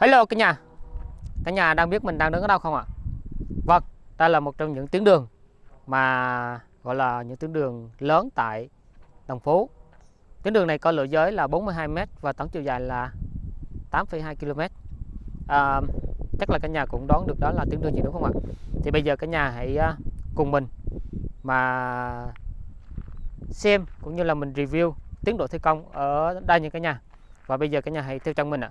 Hello cả nhà. Cả nhà đang biết mình đang đứng ở đâu không ạ? Vâng đây là một trong những tuyến đường Mà gọi là những tuyến đường lớn tại Đồng Phú. Tuyến đường này có lộ giới là 42m Và tổng chiều dài là 8,2 km à, Chắc là cả nhà cũng đoán được đó là tuyến đường gì đúng không ạ? Thì bây giờ cả nhà hãy à, cùng mình Mà xem cũng như là mình review tiến độ thi công ở đây nha cả nhà. Và bây giờ cả nhà hãy theo chân mình ạ.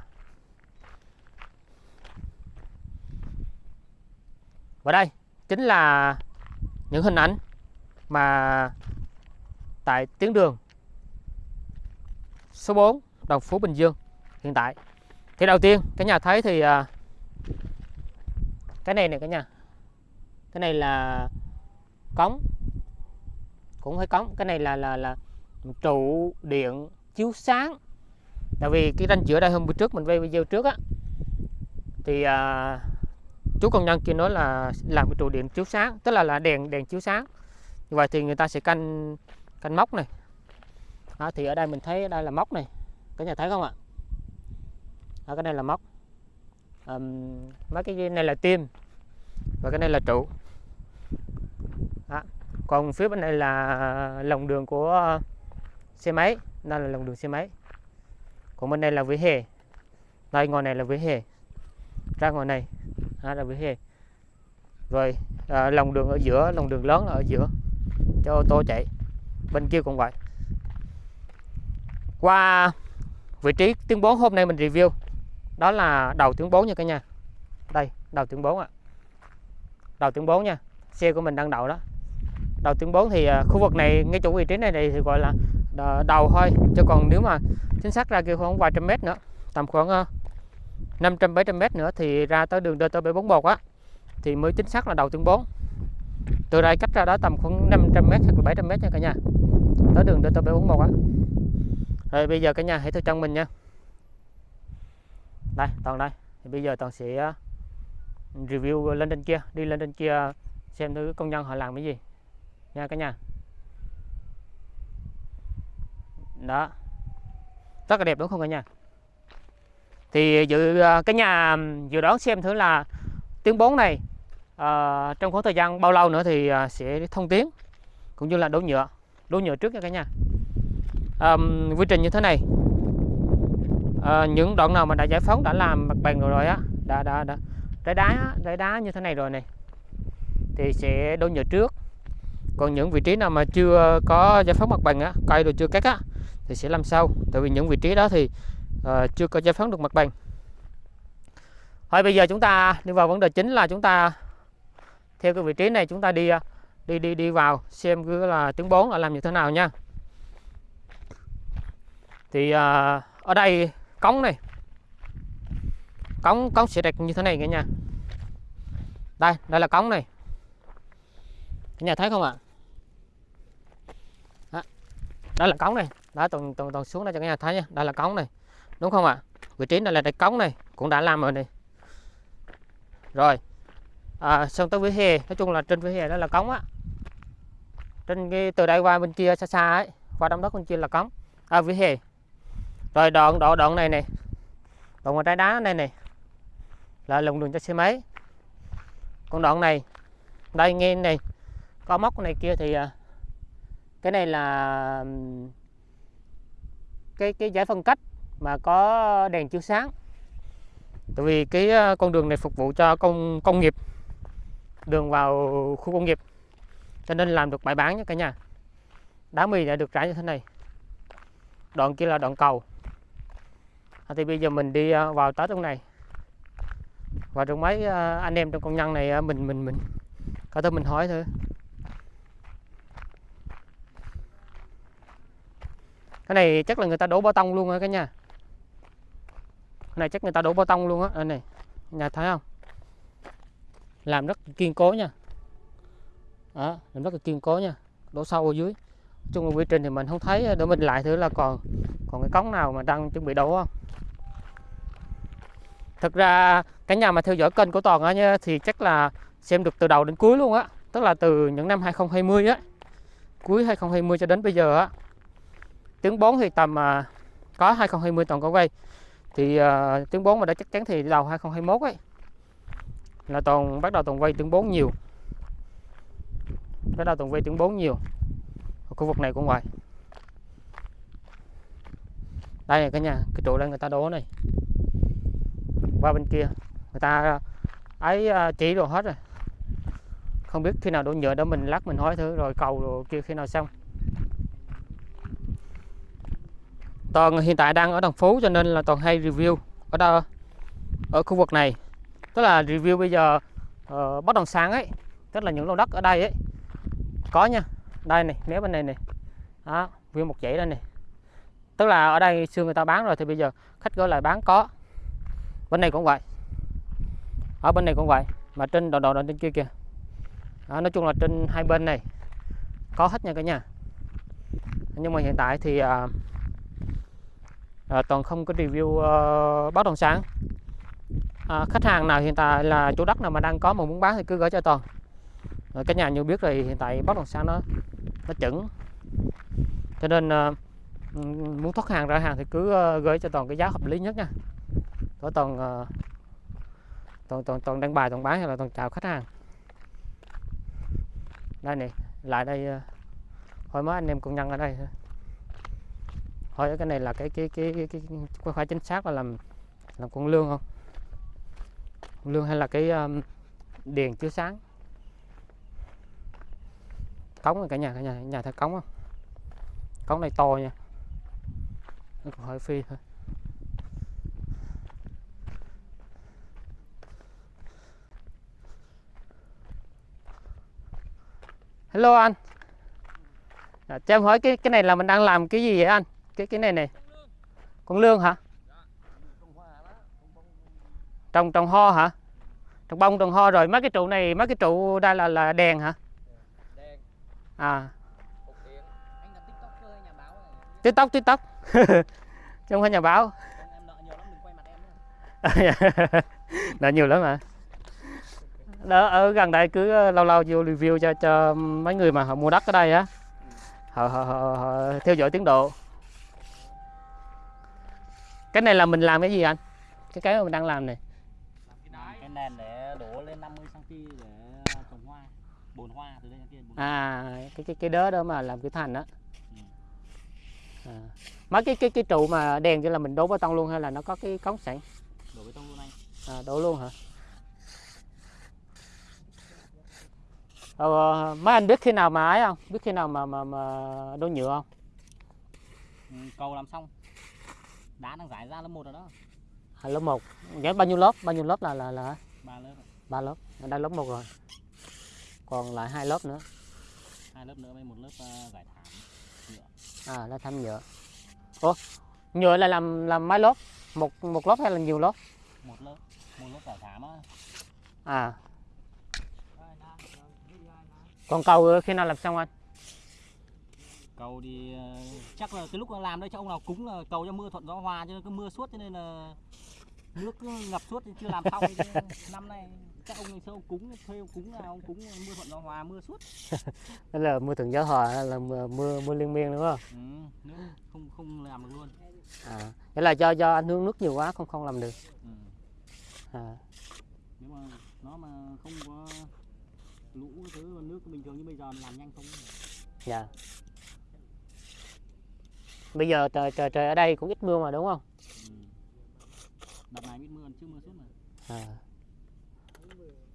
Và đây chính là những hình ảnh mà tại tuyến đường số 4 Đồng Phú Bình Dương hiện tại. Thì đầu tiên cả nhà thấy thì à, cái này này cả nhà. Cái này là cống cũng phải cống. Cái này là là là trụ điện chiếu sáng. Tại vì cái ranh giữa đây hôm bữa trước mình quay video trước á. Thì à, chú công nhân kia nói là làm cái trụ điện chiếu sáng tức là là đèn đèn chiếu sáng. Như vậy thì người ta sẽ canh canh móc này. Đó, thì ở đây mình thấy đây là móc này. Cả nhà thấy không ạ? Đó, cái này là móc. À, mấy cái này là tim và cái này là trụ. Đó. còn phía bên này là lòng đường của xe máy. Đây là lòng đường xe máy. Còn bên đây là vỉa hè. Đây ngoài này là vỉa hè. Ra ngoài này đó là vỉa hè rồi à, lòng đường ở giữa lòng đường lớn là ở giữa cho ô tô chạy. Bên kia cũng vậy. Qua vị trí tuyến 4 hôm nay mình review. Đó là đầu tuyến 4 nha cả nhà. Đây đầu tuyến 4 ạ. Đầu tuyến 4 nha. Xe của mình đang đậu đó. Đầu tuyến 4 thì à, khu vực này ngay chỗ vị trí này, này thì gọi là à, đầu thôi. Chứ còn nếu mà chính xác ra kia khoảng vài trăm mét nữa tầm khoảng à, 500 700 m nữa thì ra tới đường DT741 á, thì mới chính xác là đầu tuyến 4 từ đây cách ra đó tầm khoảng 500 m hoặc 700 m nha cả nhà, tới đường DT741 á. Rồi bây giờ cả nhà hãy theo chân mình nha. Đây, toàn đây. Thì bây giờ toàn sẽ ờ, review lên trên kia, đi lên trên kia xem thử công nhân họ làm cái gì nha cả nhà. Đó. Rất là đẹp, đúng không cả nhà? Thì dự à, cái nhà dự đoán xem thử là tiếng 4 này à, trong khoảng thời gian bao lâu nữa thì à, sẽ thông tuyến cũng như là đổ nhựa đổ nhựa trước nha cả nhà. À, quy trình như thế này. À, những đoạn nào mà đã giải phóng đã làm mặt bằng rồi rồi á đã đã đã trái đá trái đá như thế này rồi này thì sẽ đổ nhựa trước. Còn những vị trí nào mà chưa có giải phóng mặt bằng á cây rồi chưa cắt á thì sẽ làm sau. Tại vì những vị trí đó thì uh, chưa có giải phóng được mặt bằng. Thôi bây giờ chúng ta đi vào vấn đề chính là chúng ta theo cái vị trí này chúng ta đi đi đi đi vào xem cứ là tiếng 4 là làm như thế nào nha. Thì uh, ở đây cống này. Cống cống sẽ đẹp như thế này cả nhà. Đây đây là cống này. Cả nhà thấy không ạ? Đó. đó là cống này. Đó toàn toàn toàn xuống đây cho cả nhà thấy nha. Đây là cống này đúng không ạ? Vị trí này là cái cống này cũng đã làm rồi này. Rồi. À, xong tới vỉa hè. Nói chung là trên vỉa hè đó là cống á. Trên cái từ đây qua bên kia xa xa ấy qua đông đất bên kia là cống. À vỉa hè. Rồi đoạn đoạn đoạn này này đoạn ngoài trái đá này này là lồng đường cho xe máy. Còn đoạn này đây nghe này có móc này kia thì à, cái này là cái cái giải phân cách mà có đèn chiếu sáng. Tại vì cái ờ, con đường này phục vụ cho công công nghiệp đường vào khu công nghiệp. Cho nên làm được bãi bán nha cả nhà. Đá mì đã được trải như thế này. Đoạn kia là đoạn cầu. À, thì bây giờ mình đi ờ, vào tới trong này. Và trong mấy ờ, anh em trong công nhân này mình mình mình có thể mình hỏi thôi cái này chắc là người ta đổ bê tông luôn á cả nhà này chắc người ta đổ bê tông luôn á. Đây này nhà thấy không? Làm rất kiên cố nha. Đó, làm rất là kiên cố nha. Đổ sâu ở dưới. Chung là quy trình thì mình không thấy để mình lại thử là còn còn cái cống nào mà đang chuẩn bị đổ không? Thực ra cái nhà mà theo dõi kênh của toàn á nha thì chắc là xem được từ đầu đến cuối luôn á. Tức là từ những năm 2020 á. Cuối 2020 cho đến bây giờ á. Tiếng 4 thì tầm à, có 2020 toàn có quay thì uh, tiếng 4 mà đã chắc chắn thì đầu 2021 ấy là toàn bắt đầu toàn quay tiếng 4 nhiều. Bắt đầu toàn quay tiếng 4 nhiều. Ở khu vực này cũng vậy. Đây này cả nhà cái trụ đây người ta đổ này. Qua bên kia người ta à, ấy à, chỉ đồ hết rồi. Không biết khi nào đổ nhựa đó mình lắc mình hỏi thử rồi cầu rồi kia khi nào xong. Toàn hiện tại đang ở đồng phú cho nên là toàn hay review ở đâu ở khu vực này. Tức là review bây giờ uh, bất động sản ấy tức là những lô đất ở đây ấy. Có nha đây này mé bên này này. Đó view một dãy đây này. Tức là ở đây xưa người ta bán rồi thì bây giờ khách gửi lại bán có. Bên này cũng vậy. Ở bên này cũng vậy mà trên đầu đầu trên kia kìa. Đó, nói chung là trên hai bên này. Có hết nha cả nhà. Nhưng mà hiện tại thì uh, à, toàn không có review ờ, uh, bất động sản. À, khách hàng nào hiện tại là chủ đất nào mà đang có mà muốn bán thì cứ gửi cho toàn. À, cái nhà như biết rồi hiện tại bất động sản nó nó chuẩn cho nên uh, muốn thoát hàng ra hàng thì cứ uh, gửi cho toàn cái giá hợp lý nhất nha. Có toàn uh, toàn toàn toàn đăng bài toàn bán hay là toàn chào khách hàng? Đây này lại đây uh, hồi mới anh em công nhân ở đây thôi cái này là cái cái cái cái, cái, cái phải chính xác là làm làm con lương không? Con lương hay là cái um, đèn chiếu sáng? Cống này cả nhà cả nhà nhà thấy cống không? Cống này to nha. Nó còn hơi phi thôi. Hello anh. À, cho em hỏi cái cái này là mình đang làm cái gì vậy anh? Cái cái này này. Con lương hả? Trồng trồng ho hả? Trồng bông trồng ho rồi. Mấy cái trụ này mấy cái trụ đây là là đèn hả? À. Tiktok tiktok chứ không phải nhà báo. Nợ nhiều lắm mà đó ở gần đây cứ ờ, lâu lâu vô review cho cho mấy người mà họ mua đất ở đây á. Họ, họ, họ, họ theo dõi tiến độ cái này là mình làm cái gì anh? Cái cái mà mình đang làm này. Cái nền để đổ lên 50 cm để trồng hoa bồn hoa từ đây kia à cái cái cái đớ đó mà làm cái thành đó. À. mấy cái cái cái trụ mà đèn cho là mình đổ bê tông luôn hay là nó có cái cống sẵn? Đổ bê tông luôn anh. À, đổ luôn hả? Ờ, mấy anh biết khi nào mà ấy không? Biết khi nào mà mà mà đổ nhựa không? Ừ, cầu làm xong đá đang giải ra lớp một rồi đó. À, lớp 1 Vậy bao nhiêu lớp? Bao nhiêu lớp là là là ba lớp ba lớp. Đây lớp 1 rồi. Còn lại hai lớp nữa. Hai lớp nữa với một lớp uh, giải thảm nhựa. À là thăm nhựa. Ủa nhựa là làm làm mấy lớp? Một một lớp hay là nhiều lớp? Một lớp. Một lớp giải thảm á. À. Còn cầu khi nào làm xong anh cầu thì ờ, chắc là cái lúc làm đây cho ông nào cúng là cầu cho mưa thuận gió hòa cho nên cứ mưa suốt cho nên là nước cứ ngập suốt chưa làm xong năm nay các ông xưa ông cúng thuê ông cúng nào ông cúng mưa thuận gió hòa mưa suốt. Đó là mưa thuận gió hòa là mưa mưa, mưa liên miên đúng không? Ừ, không không làm được luôn. À nghĩa là do do anh hướng nước nhiều quá không không làm được. Ừ. à. Nếu mà nó mà không có lũ thứ nước bình thường như bây giờ làm nhanh không? Dạ bây giờ trời trời trời ở đây cũng ít mưa mà đúng không? Ừ. này ít mưa chứ mưa suốt mà. À.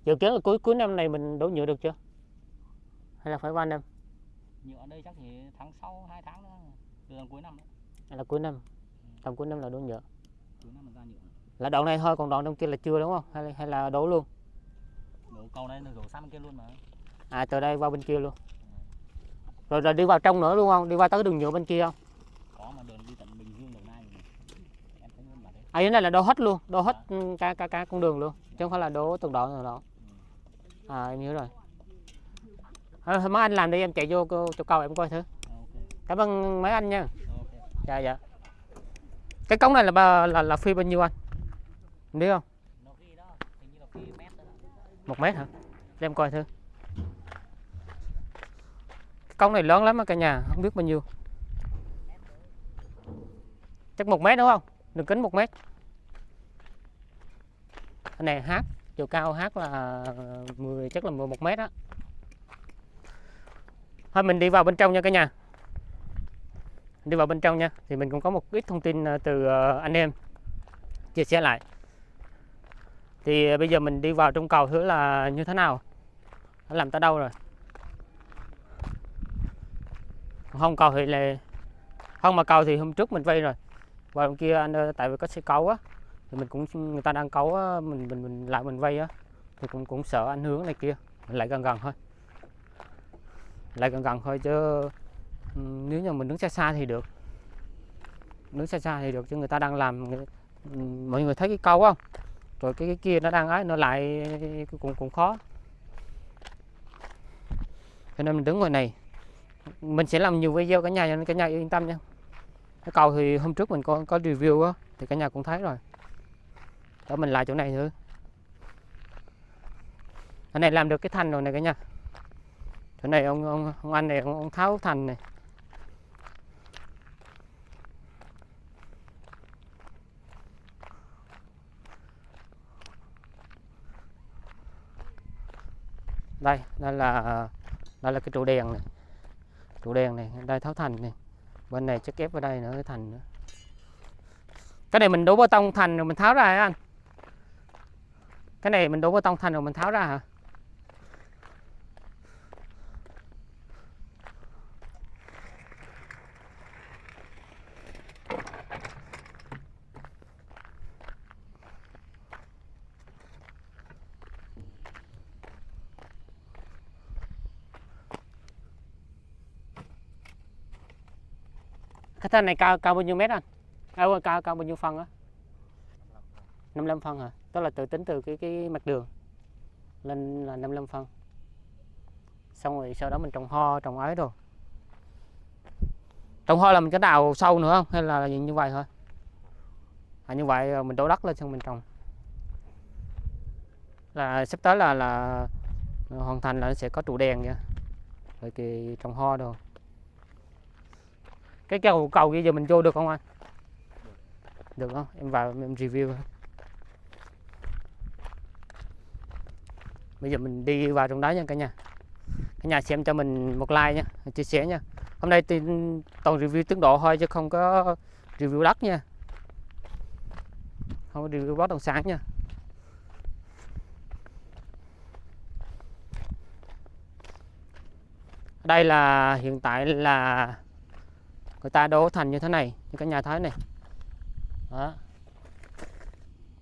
dự kiến là cuối cuối năm này mình đổ nhựa được chưa? Hay là phải qua năm? Nhựa ở đây chắc chỉ tháng sau hai tháng nữa. Từ cuối năm đấy. Là cuối năm? Tầm cuối năm là đổ nhựa. Cuối năm là ra nhựa. Là đoạn này thôi còn đoạn trong kia là chưa đúng không? Hay là, hay là đổ luôn? Đổ cầu là đổ sang bên kia luôn mà. À từ đây qua bên kia luôn. Rồi rồi đi vào trong nữa đúng không? Đi qua tới đường nhựa bên kia không có mà đường đi tận bình dương đồng nai này. em mà đấy à cái này là đổ hết luôn đổ hết ừ, cả cả cả con đường luôn chứ không phải là đổ từng đoạn nào đó. À em nhớ rồi. À, mấy anh làm đi em chạy vô chỗ cầu em coi thử. Ok. Cảm ơn mấy anh nha. Dạ dạ. Cái cống này là ba là là phi bao nhiêu anh? Em biết không? Đó là đó. Một mét hả? Để em coi thử. Cái cống này lớn lắm á cả nhà không biết bao nhiêu. Chắc một mét đúng không đường kính một mét. Cái này hát, chiều cao hát là 10 chắc là 11 mét á. Thôi, mình đi vào bên trong nha cả nhà. Đi vào bên trong nha, thì mình cũng có một ít thông tin ờ, từ ờ, anh em chia sẻ lại. Thì ờ, bây giờ mình đi vào trong cầu thử là như thế nào. Nó làm tới đâu rồi? Không, cầu thì là không, mà cầu thì hôm trước mình vây rồi và bên kia anh ờ, tại vì có xe cấu á thì mình cũng người ta đang cấu á, mình mình mình lại mình vây á thì cũng cũng sợ anh hướng này kia. Mình lại gần gần thôi. Lại gần gần thôi chứ ừ, nếu như mình đứng xa xa thì được. Đứng xa xa thì được chứ người ta đang làm ừ, mọi người thấy cái câu không? Rồi cái, cái kia nó đang ấy nó lại cũng cũng khó. Cho nên mình đứng ngoài này. Mình sẽ làm nhiều video cả nhà cho nên cả nhà yên tâm nha cái cầu thì hôm trước mình có có review á thì cả nhà cũng thấy rồi. Đó mình lại chỗ này nữa cái này làm được cái thành rồi này cả nhà. Chỗ này ông ông, ông anh này ông, ông tháo thành này. Đây đây là đây là cái trụ đèn này. Trụ đèn này đây tháo thành này bên này chắc ép vào đây nữa, cái thành nữa. Cái này mình đổ bê tông thành rồi mình tháo ra hả anh? Cái này mình đổ bê tông thành rồi mình tháo ra hả? Thân thanh này cao cao bao nhiêu mét anh? À, cao cao bao nhiêu phân á? 55 phân hả? Tức là tự tính từ cái cái mặt đường lên là 55 phân. Xong rồi sau đó mình trồng ho trồng ấy rồi trồng ho là mình có đào sâu nữa không? Hay là như vậy thôi? À, như vậy mình đổ đất lên xong mình trồng. Là sắp tới là là hoàn thành là nó sẽ có trụ đèn nha rồi thì trồng ho rồi cái cầu cầu kia giờ mình vô được không anh? Được không? Em vào em review. Bây giờ mình đi vào trong đó nha cả nhà. Cả nhà xem cho mình một like nha, chia sẻ nha. Hôm nay thì toàn review tiến độ thôi chứ không có review đất nha. Không có review bất động sản nha. Đây là, hiện tại là người ta đổ thành như thế này như cái nhà thái này. Đó.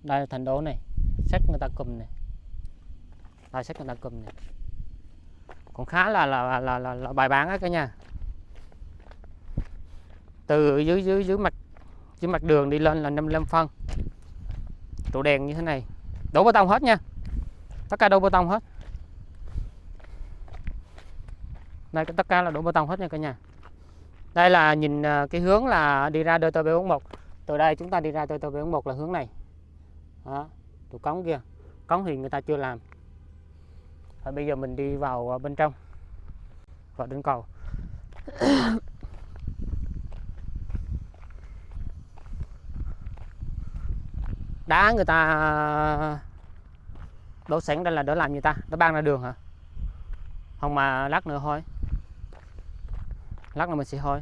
Đây là thành đố này. Sách người ta cùm này. Đây sách người ta cùm này. Cũng khá là là là là, là, là bài bán á cả nhà. Từ dưới dưới dưới mặt dưới mặt đường đi lên là 55 phân. Trụ đèn như thế này. Đổ bê tông hết nha. Tất cả đổ bê tông hết. Đây tất cả là đổ bê tông hết nha cả nhà đây là nhìn à, cái hướng là đi ra DT 741 từ đây chúng ta đi ra DT 741 là hướng này. Đó trụ cống kia. Cống thì người ta chưa làm. Và bây giờ mình đi vào à, bên trong, vào đến cầu. Đá người ta à, đổ sẵn đây là đỡ làm người ta? Nó ban ra đường hả? Không mà lát nữa thôi lát nữa mình sẽ thôi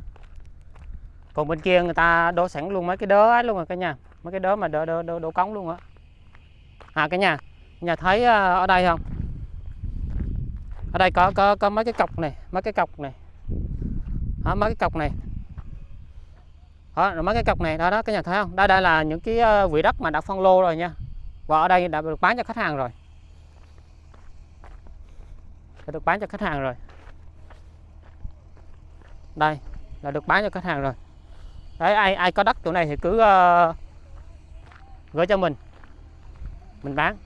còn bên kia người ta đổ sẵn luôn mấy cái đớ ấy luôn rồi cả nhà. Mấy cái đớ mà đổ, đổ, đổ, đổ cống luôn á. À cả nhà nhà thấy ờ, ở đây không? Ở đây có có có mấy cái cọc này mấy cái cọc này. Đó, mấy cái cọc này? Đó, rồi mấy cái cọc này đó đó cái nhà thấy không? Đây đây là những cái ờ, vị đất mà đã phân lô rồi nha. Và ở đây đã được bán cho khách hàng rồi. Đã được bán cho khách hàng rồi đây là được bán cho khách hàng rồi. Đấy ai ai có đất chỗ này thì cứ uh, gửi cho mình. Mình bán.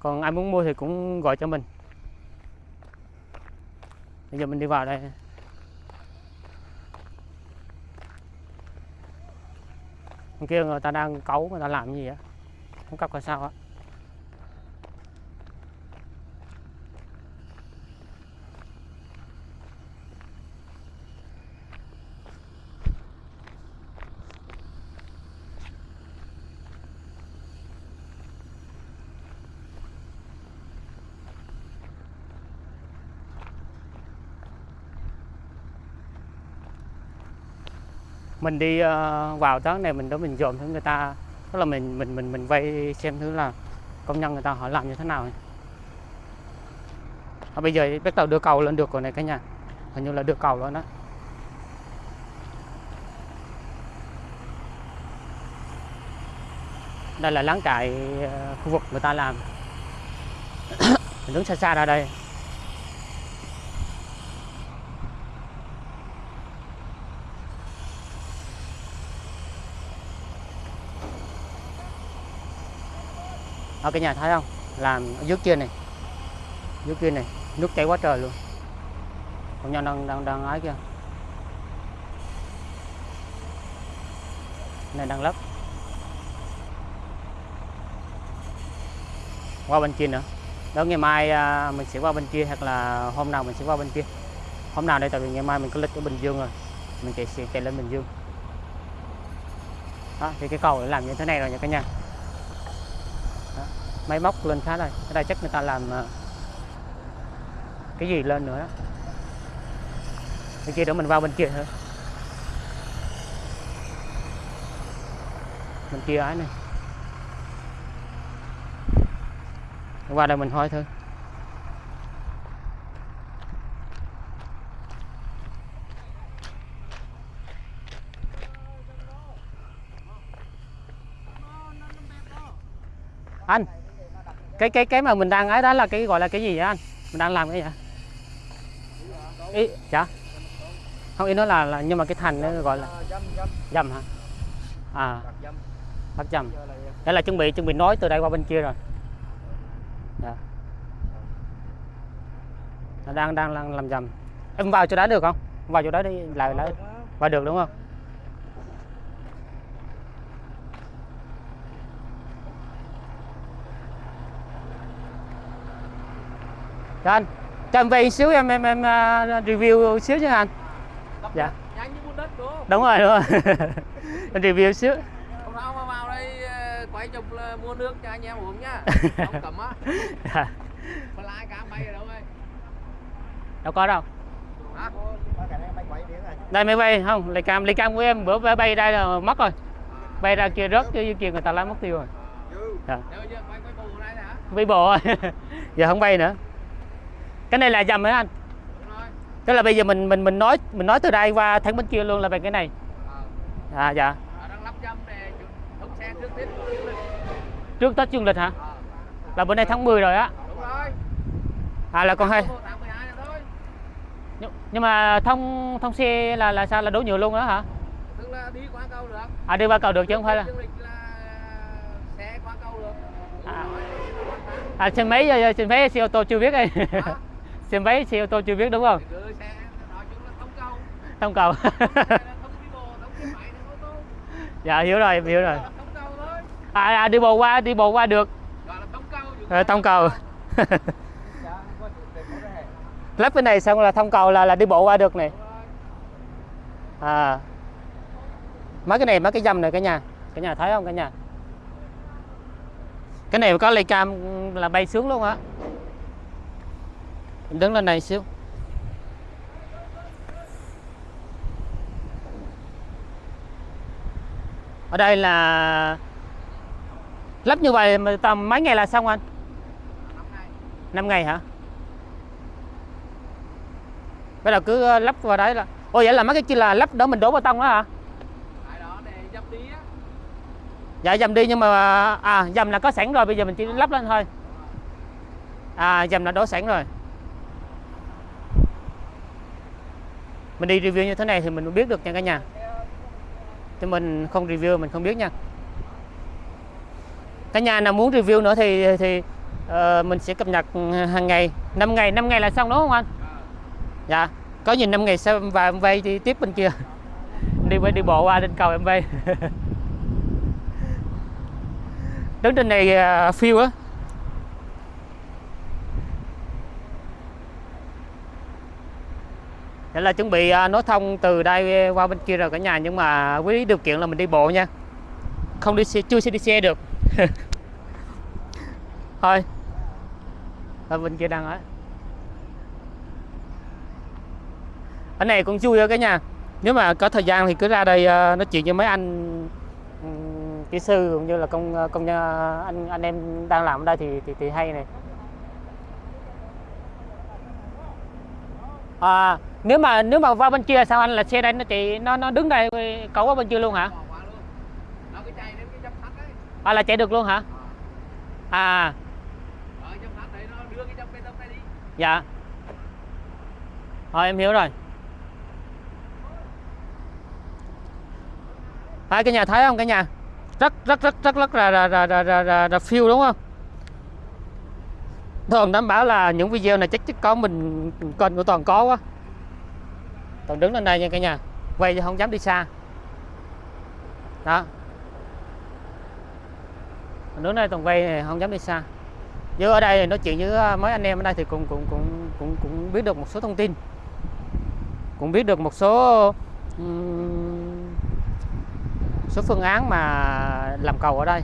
Còn ai muốn mua thì cũng gọi cho mình. Bây giờ mình đi vào đây. Bên kia người ta đang cấu người ta làm gì á? Không cặp là sao á. Mình đi ờ, vào tháng này mình đó mình dòm thử người ta. Tức là mình mình mình mình vay xem thử là công nhân người ta họ làm như thế nào. À, bây giờ bắt đầu đưa cầu lên được rồi này cả nhà. Hình như là đưa cầu lên đó. Đây là láng trại ờ, khu vực người ta làm. Mình đứng xa xa ra đây. Ở cái nhà thấy không? Làm ở dưới kia này. Dưới kia này nước chảy quá trời luôn. Công nhân đang đang đang ái kia này đang lấp. Qua bên kia nữa. Đó ngày mai à, mình sẽ qua bên kia hoặc là hôm nào mình sẽ qua bên kia. Hôm nào đây tại vì ngày mai mình có lịch ở Bình Dương rồi. Mình chạy sẽ chạy lên Bình Dương. Đó thì cái cầu để làm như thế này rồi nha cả nhà máy móc lên khá đây. Ở đây chắc người ta làm ờ, cái gì lên nữa đó. Bên kia để mình vào bên kia thôi. Bên kia ấy này. Qua đây mình hỏi thôi. Anh! Cái cái cái mà mình đang ấy đó là cái gọi là cái gì vậy anh? Mình đang làm cái gì vậy? Ý dạ. Không ý nói là, là nhưng mà cái thành nó gọi là dầm hả? À. Bắt dầm là đây là chuẩn bị chuẩn bị nói từ đây qua bên kia rồi. Dạ. Đang đang đang làm dầm em vào chỗ đó được không? Vào chỗ đó đi lại lại. Vào được đúng không? Cho anh cho em về xíu em em em à, review xíu chứ anh dạ bùn đất đúng không? đúng rồi đúng rồi em review xíu Hôm nào mà vào đây ờ, quay chụp là mua nước cho anh em uống nhá. Không cấm á. Dạ. Mà lái cá bay ở đâu ấy? đâu có đâu Hả? đây máy bay không lấy cam lấy cam của em bữa bay- bay đây là mất rồi bay ra kia rớt chứ kia người ta lấy mất tiêu rồi dạ. Giờ quay bộ rồi giờ không bay nữa cái này là dầm hả anh? Tức là bây giờ mình mình mình nói mình nói từ đây qua thẳng bên kia luôn là về cái này. À dạ. Trước Tết dương lịch hả? Là bữa nay tháng 10 rồi á. À là còn hai. Có một tháng 12 nữa thôi. nhưng, nhưng mà thông thông xe là là sao? Là đổ nhựa luôn đó hả? Tức là đi qua cầu được. à đi qua cầu được chứ không phải là À. à xe máy ờ, xe máy xe ô tô chưa biết đây Hả? xe máy xe ô tô chưa biết đúng không? Thông cầu. dạ hiểu rồi hiểu rồi. à, à đi bộ qua đi bộ qua được. Là thông cầu. Ờ, dạ lắp cái này xong là thông cầu là là đi bộ qua được này. À. Mấy cái này mấy cái dầm này cả nhà. Cả nhà thấy không cả nhà? Cái này có lay cam là bay xuống luôn á Mình đứng lên này xíu. Ở đây là lắp như vậy mà tầm mấy ngày là xong anh? Năm ngày. 5 ngày hả? Bây giờ cứ ờ, lắp vào đấy là ôi vậy là mấy cái kia là lắp đó mình đổ bê tông đó hả? Đó dập đi dạ dầm đi nhưng mà à dầm là có sẵn rồi bây giờ mình chỉ lắp lên thôi. À dầm là đổ sẵn rồi mình đi review như thế này thì mình biết được nha cả nhà. Chứ mình không review mình không biết nha. Cả nhà nào muốn review nữa thì thì uh, mình sẽ cập nhật ừ, hàng ngày. 5 ngày 5 ngày là xong đúng không anh? Dạ. Có nhìn 5 ngày sau và em vay đi tiếp bên kia. Đi đi bộ qua trên cầu em vay. Đứng trên này uh, phiêu á. Là chuẩn bị à, nối thông từ đây qua bên kia rồi cả nhà nhưng mà với điều kiện là mình đi bộ nha. Không đi xe chưa sẽ đi xe được. Thôi. Ở bên kia đang ở. Ở này cũng chui cái cả nhà. Nếu mà có thời gian thì cứ ra đây à, nói chuyện với mấy anh ừ, kỹ sư cũng như là công à, công nhân anh anh em đang làm ở đây thì thì, thì hay này. À, nếu mà nếu mà qua bên kia sao anh là xe đây nó chị nó nó đứng đây cậu qua bên kia luôn hả? À là chạy được luôn hả? À. Dạ. Rồi em hiểu rồi. Hai cái nhà thấy không cái nhà? Rất rất rất rất rất là là là là, là, là, là phiêu đúng không? Toàn đảm bảo là những video này chắc chắc có mình kênh của Toàn có quá còn đứng lên đây nha cả nhà. Quay chứ không dám đi xa. Đó. Còn đứng đây Toàn quay này không dám đi xa. Chứ ở đây nói chuyện với à, mấy anh em ở đây thì cũng cũng cũng cũng cũng biết được một số thông tin. Cũng biết được một số um, số phương án mà làm cầu ở đây.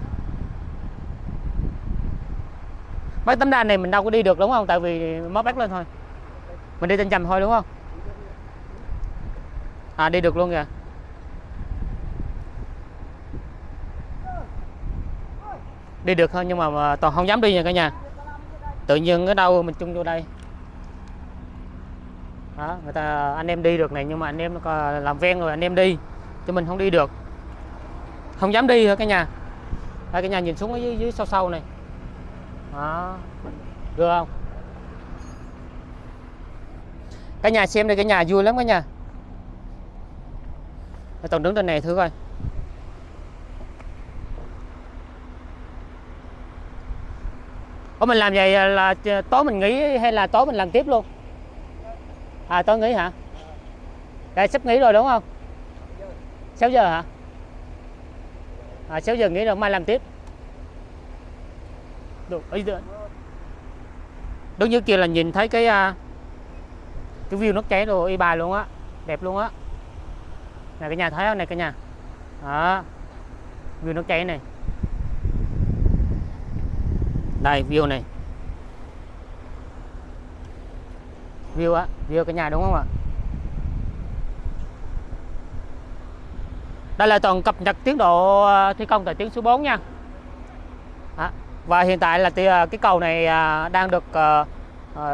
Mấy tấm đan này mình đâu có đi được đúng không? Tại vì mới bắt lên thôi. Mình đi trên chầm thôi đúng không? À đi được luôn kìa. Đi được thôi nhưng mà, toàn không dám đi nha cả nhà. Tự nhiên ở đâu mình chung vô đây. Đó người ta anh em đi được này nhưng mà anh em nó làm ven rồi anh em đi. Chứ mình không đi được. Không dám đi hả cả nhà? Đây, cả nhà nhìn xuống ở dưới, dưới sâu sâu này. Đó. Được không? Cả nhà xem đây cả nhà vui lắm cả nhà tổng đứng trên này thử coi. Ủa mình làm vậy là tối mình nghỉ hay là tối mình làm tiếp luôn? À tối nghỉ hả? Đây sắp nghỉ rồi đúng không? 6 giờ hả? À, 6 giờ nghỉ rồi mai làm tiếp. Được đúng như kia là nhìn thấy cái à, cái view nó cháy rồi y bài luôn á đẹp luôn á này cái nhà thấy không này cái nhà. Đó. View nước cháy này. Đây view này. View á view cái nhà đúng không ạ? Đây là toàn cập nhật tiến độ ờ, thi công tại tuyến số 4 nha. À, và hiện tại là ờ, cái cầu này ờ, đang được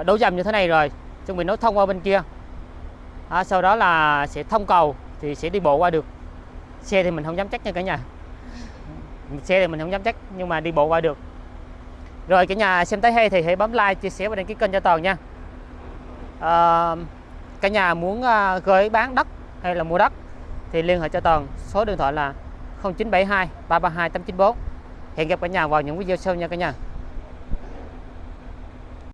đấu dầm như thế này rồi. Chuẩn bị nối thông qua bên kia. À, sau đó là sẽ thông cầu thì sẽ đi bộ qua được. Xe thì mình không dám chắc nha cả nhà. Xe thì mình không dám chắc nhưng mà đi bộ qua được. Rồi cả nhà xem thấy hay thì hãy bấm like chia sẻ và đăng ký kênh cho toàn nha. À, cả nhà muốn ờ, gửi bán đất hay là mua đất thì liên hệ cho toàn. Số điện thoại là 0972 332 894 hẹn gặp cả nhà vào những video sau nha cả nhà.